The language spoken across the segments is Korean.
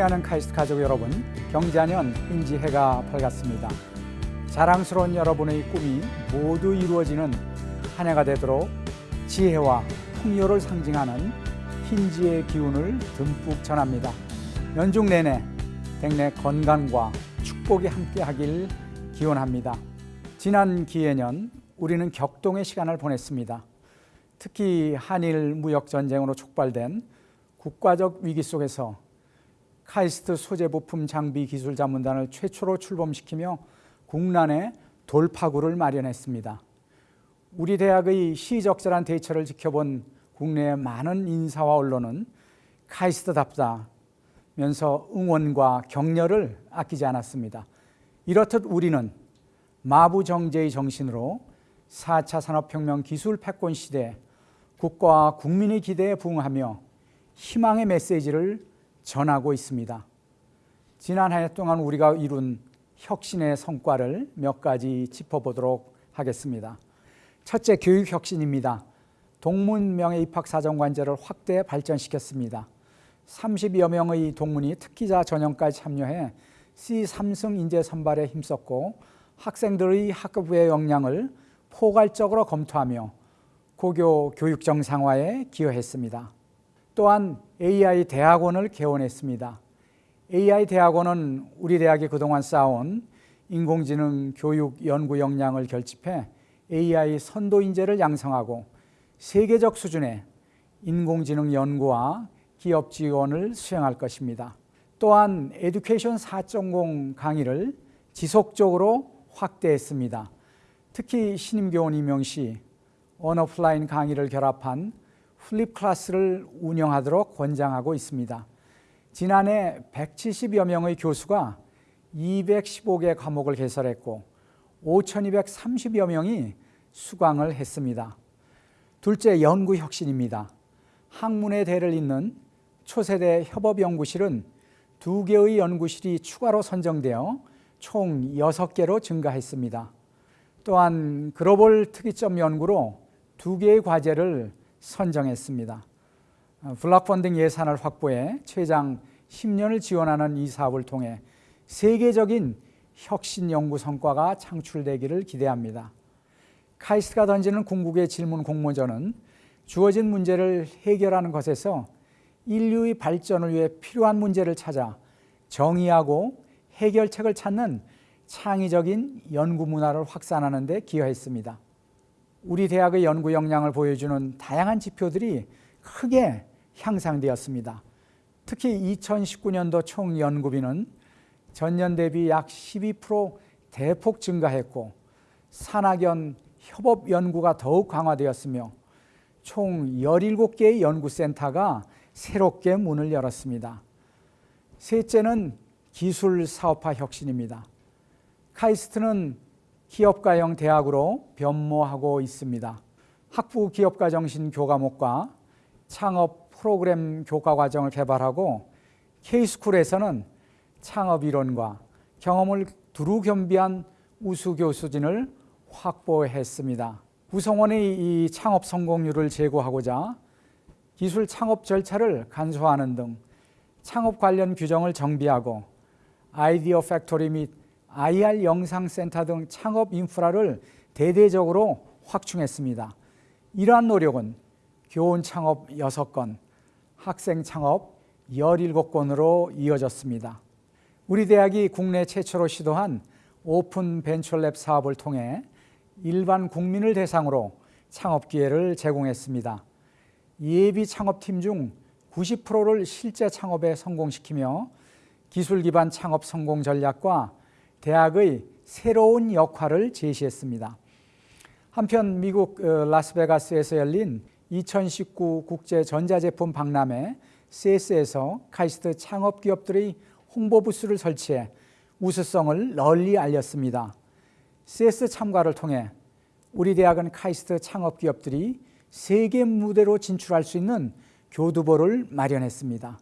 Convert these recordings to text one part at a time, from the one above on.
승리하는 카이스트 가족 여러분, 경자년 인지해가 밝았습니다. 자랑스러운 여러분의 꿈이 모두 이루어지는 한 해가 되도록 지혜와 풍요를 상징하는 흰지의 기운을 듬뿍 전합니다. 연중 내내 백내 건강과 축복이 함께하길 기원합니다. 지난 기해년 우리는 격동의 시간을 보냈습니다. 특히 한일 무역 전쟁으로 촉발된 국가적 위기 속에서 카이스트 소재 부품 장비 기술 자문단을 최초로 출범시키며 국난의 돌파구를 마련했습니다. 우리 대학의 시적절한 대처를 지켜본 국내의 많은 인사와 언론은 카이스트답다면서 응원과 격려를 아끼지 않았습니다. 이렇듯 우리는 마부정제의 정신으로 4차 산업혁명 기술 패권 시대 국가와 국민의 기대에 부응하며 희망의 메시지를 전하고 있습니다. 지난 한 해 동안 우리가 이룬 혁신의 성과를 몇 가지 짚어보도록 하겠습니다. 첫째, 교육 혁신입니다. 동문명예 입학사정관제를 확대 발전시켰습니다. 30여 명의 동문이 특기자 전형까지 참여해 C3승 인재 선발에 힘썼고 학생들의 학업의 역량을 포괄적으로 검토하며 고교 교육 정상화에 기여했습니다. 또한 AI 대학원을 개원했습니다. AI 대학원은 우리 대학이 그동안 쌓아온 인공지능 교육 연구 역량을 결집해 AI 선도 인재를 양성하고 세계적 수준의 인공지능 연구와 기업 지원을 수행할 것입니다. 또한 에듀케이션 4.0 강의를 지속적으로 확대했습니다. 특히 신임교원 임용 시 온오프라인 강의를 결합한 flip class를 운영하도록 권장하고 있습니다. 지난해 170여 명의 교수가 215개 과목을 개설했고 5,230여 명이 수강을 했습니다. 둘째, 연구 혁신입니다. 학문의 대를 잇는 초세대 협업연구실은 두 개의 연구실이 추가로 선정되어 총 6개로 증가했습니다. 또한 글로벌 특이점 연구로 두 개의 과제를 선정했습니다. 블락 펀딩 예산을 확보해 최장 10년을 지원하는 이 사업을 통해 세계적인 혁신 연구 성과가 창출되기를 기대합니다. 카이스트가 던지는 궁극의 질문 공모전은 주어진 문제를 해결하는 것에서 인류의 발전을 위해 필요한 문제를 찾아 정의하고 해결책을 찾는 창의적인 연구 문화를 확산하는 데 기여했습니다. 우리 대학의 연구 역량을 보여주는 다양한 지표들이 크게 향상되었습니다. 특히 2019년도 총 연구비는 전년 대비 약 12% 대폭 증가했고 산학연 협업 연구가 더욱 강화되었으며 총 17개의 연구센터가 새롭게 문을 열었습니다. 셋째는 기술 사업화 혁신입니다. 카이스트는 기업가형 대학으로 변모하고 있습니다. 학부 기업가 정신 교과목과 창업 프로그램 교과 과정을 개발하고 K스쿨에서는 창업 이론과 경험을 두루 겸비한 우수 교수진을 확보했습니다. 구성원의 이 창업 성공률을 제고하고자 기술 창업 절차를 간소화하는 등 창업 관련 규정을 정비하고 idea factory 및 IR 영상센터 등 창업 인프라를 대대적으로 확충했습니다. 이러한 노력은 교원 창업 6건, 학생 창업 17건으로 이어졌습니다. 우리 대학이 국내 최초로 시도한 오픈 벤처랩 사업을 통해 일반 국민을 대상으로 창업 기회를 제공했습니다. 예비 창업팀 중 90%를 실제 창업에 성공시키며 기술 기반 창업 성공 전략과 대학의 새로운 역할을 제시했습니다. 한편 미국 어, 라스베가스에서 열린 2019 국제 전자제품 박람회 CES에서 카이스트 창업 기업들의 홍보 부스를 설치해 우수성을 널리 알렸습니다. CS 참가를 통해 우리 대학은 카이스트 창업 기업들이 세계 무대로 진출할 수 있는 교두보를 마련했습니다.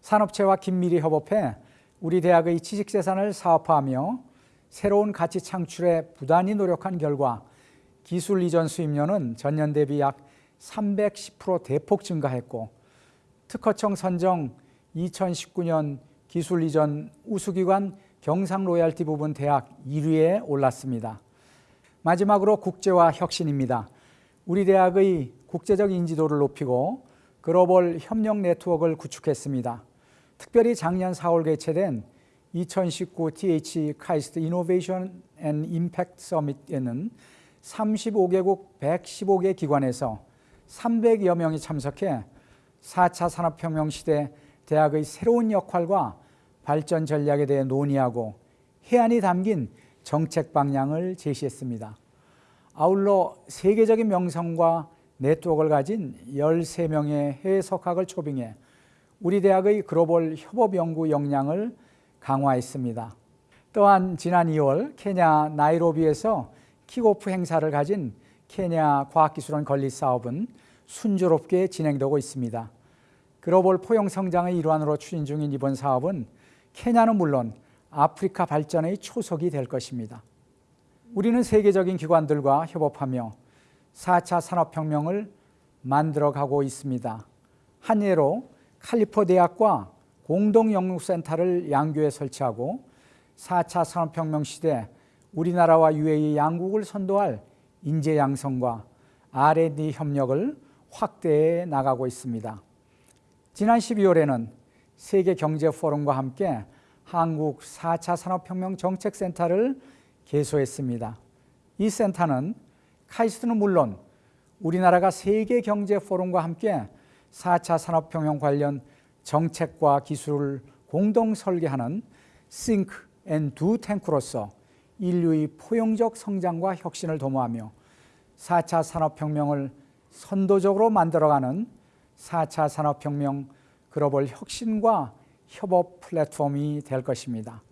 산업체와 긴밀히 협업해 우리 대학의 지식재산을 사업화하며 새로운 가치 창출에 부단히 노력한 결과 기술 이전 수입료는 전년 대비 약 310% 대폭 증가했고 특허청 선정 2019년 기술 이전 우수기관 경상 로얄티 부분 대학 1위에 올랐습니다. 마지막으로 국제화 혁신입니다. 우리 대학의 국제적 인지도를 높이고 글로벌 협력 네트워크를 구축했습니다. 특별히 작년 4월 개최된 2019 TH 카이스트 이노베이션 앤 임팩트 서밋에는 35개국 115개 기관에서 300여 명이 참석해 4차 산업혁명 시대 대학의 새로운 역할과 발전 전략에 대해 논의하고 해안이 담긴 정책 방향을 제시했습니다. 아울러 세계적인 명성과 네트워크를 가진 13명의 해외 석학을 초빙해 우리 대학의 글로벌 협업 연구 역량을 강화했습니다. 또한 지난 2월 케냐 나이로비에서 킥오프 행사를 가진 케냐 과학기술원 건립 사업은 순조롭게 진행되고 있습니다. 글로벌 포용 성장의 일환으로 추진 중인 이번 사업은 케냐는 물론 아프리카 발전의 초석이 될 것입니다. 우리는 세계적인 기관들과 협업하며 4차 산업혁명을 만들어가고 있습니다. 한 예로 칼리포 대학과 공동영육센터를 양교에 설치하고 4차 산업혁명 시대 우리나라와 UAE 양국을 선도할 인재 양성과 R&D 협력을 확대해 나가고 있습니다. 지난 12월에는 세계 경제 포럼과 함께 한국 4차 산업혁명 정책센터를 개소했습니다. 이 센터는 카이스트는 물론 우리나라가 세계 경제 포럼과 함께 4차 산업혁명 관련 정책과 기술을 공동 설계하는 and Do 탱크로서 인류의 포용적 성장과 혁신을 도모하며 4차 산업혁명을 선도적으로 만들어가는 4차 산업혁명 글로벌 혁신과 협업 플랫폼이 될 것입니다.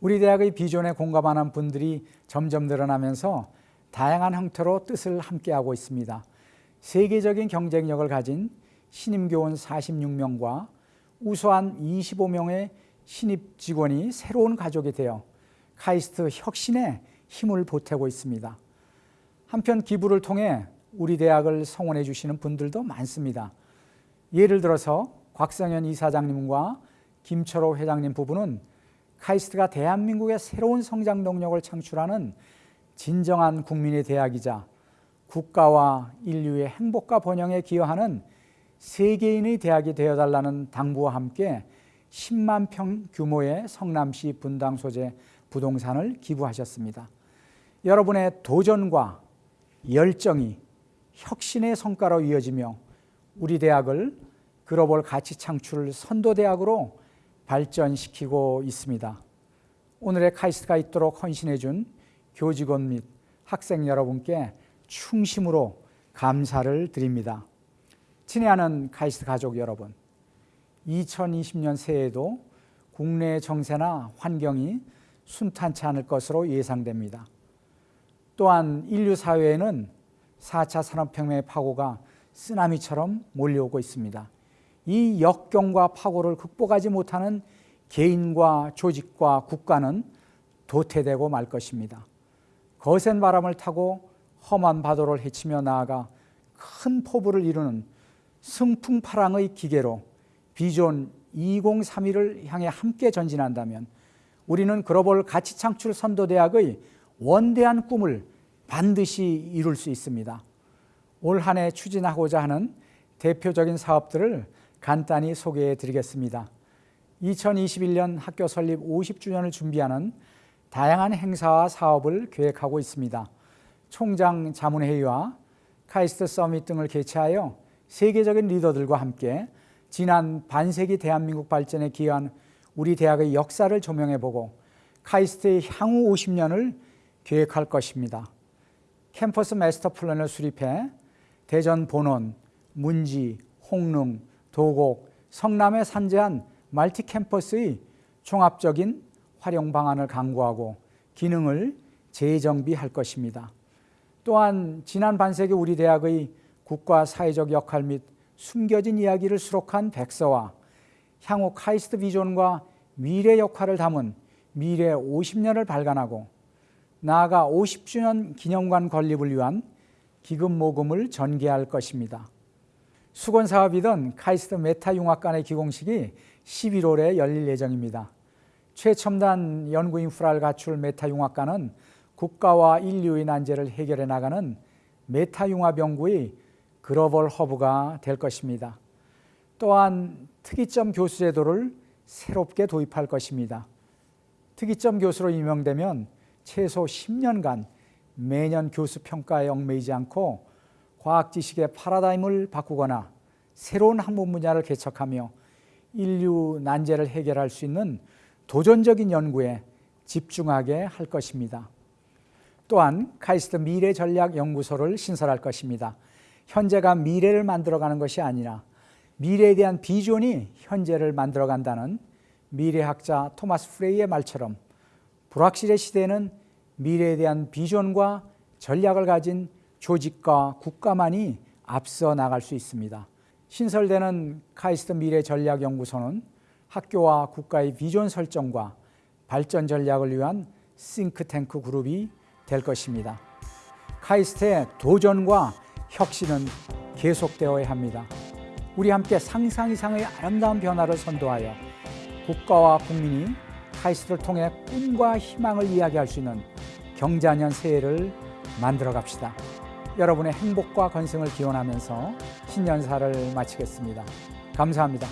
우리 대학의 비전에 공감하는 분들이 점점 늘어나면서 다양한 형태로 뜻을 함께하고 있습니다. 세계적인 경쟁력을 가진 신임교원 46명과 우수한 25명의 신입 직원이 새로운 가족이 되어 카이스트 혁신에 힘을 보태고 있습니다. 한편 기부를 통해 우리 대학을 성원해 주시는 분들도 많습니다. 예를 들어서 곽성현 이사장님과 김철호 회장님 부부는 카이스트가 대한민국의 새로운 성장 동력을 창출하는 진정한 국민의 대학이자 국가와 인류의 행복과 번영에 기여하는 세계인의 대학이 되어달라는 당부와 함께 10만 평 규모의 성남시 분당 소재 부동산을 기부하셨습니다. 여러분의 도전과 열정이 혁신의 성과로 이어지며 우리 대학을 글로벌 가치 창출 선도대학으로 발전시키고 있습니다. 오늘의 카이스트가 있도록 헌신해 준 교직원 및 학생 여러분께 충심으로 감사를 드립니다. 친애하는 카이스트 가족 여러분, 2020년 새해에도 국내 정세나 환경이 순탄치 않을 것으로 예상됩니다. 또한 인류 사회에는 4차 산업혁명의 파고가 쓰나미처럼 몰려오고 있습니다. 이 역경과 파고를 극복하지 못하는 개인과 조직과 국가는 도태되고 말 것입니다. 거센 바람을 타고 험한 바도를 헤치며 나아가 큰 포부를 이루는 승풍파랑의 기계로 비존 2031을 향해 함께 전진한다면 우리는 글로벌 가치 창출 선도대학의 원대한 꿈을 반드시 이룰 수 있습니다. 올 한 해 추진하고자 하는 대표적인 사업들을 간단히 소개해 드리겠습니다. 2021년 학교 설립 50주년을 준비하는 다양한 행사와 사업을 계획하고 있습니다. 총장 자문회의와 카이스트 서밋 등을 개최하여 세계적인 리더들과 함께 지난 반세기 대한민국 발전에 기여한 우리 대학의 역사를 조명해보고 카이스트의 향후 50년을 계획할 것입니다. 캠퍼스 마스터 플랜을 수립해 대전 본원, 문지, 홍릉, 도곡, 성남에 산재한 multi 캠퍼스의 종합적인 활용 방안을 강구하고 기능을 재정비할 것입니다. 또한 지난 반세기 우리 대학의 국가 사회적 역할 및 숨겨진 이야기를 수록한 백서와 향후 카이스트 비전과 미래 역할을 담은 미래 50년을 발간하고 나아가 50주년 기념관 건립을 위한 기금 모금을 전개할 것입니다. 숙원 사업이던 카이스트 메타 융합관의 기공식이 11월에 열릴 예정입니다. 최첨단 연구 인프라를 갖출 메타융합관은 국가와 인류의 난제를 해결해 나가는 메타융합 연구의 글로벌 허브가 될 것입니다. 또한 특이점 교수 제도를 새롭게 도입할 것입니다. 특이점 교수로 임명되면 최소 10년간 매년 교수 평가에 얽매이지 않고 과학 지식의 파라다임을 바꾸거나 새로운 학문 분야를 개척하며 인류 난제를 해결할 수 있는 도전적인 연구에 집중하게 할 것입니다. 또한 카이스트 미래 전략 연구소를 신설할 것입니다. 현재가 미래를 만들어가는 것이 아니라 미래에 대한 비전이 현재를 만들어간다는 미래학자 토마스 프레이의 말처럼 불확실의 시대에는 미래에 대한 비전과 전략을 가진 조직과 국가만이 앞서 나갈 수 있습니다. 신설되는 카이스트 미래 전략 연구소는 학교와 국가의 비전 설정과 발전 전략을 위한 싱크탱크 그룹이 될 것입니다. 카이스트의 도전과 혁신은 계속되어야 합니다. 우리 함께 상상 이상의 아름다운 변화를 선도하여 국가와 국민이 카이스트를 통해 꿈과 희망을 이야기할 수 있는 경자년 새해를 만들어 갑시다. 여러분의 행복과 건승을 기원하면서 신년사를 마치겠습니다. 감사합니다.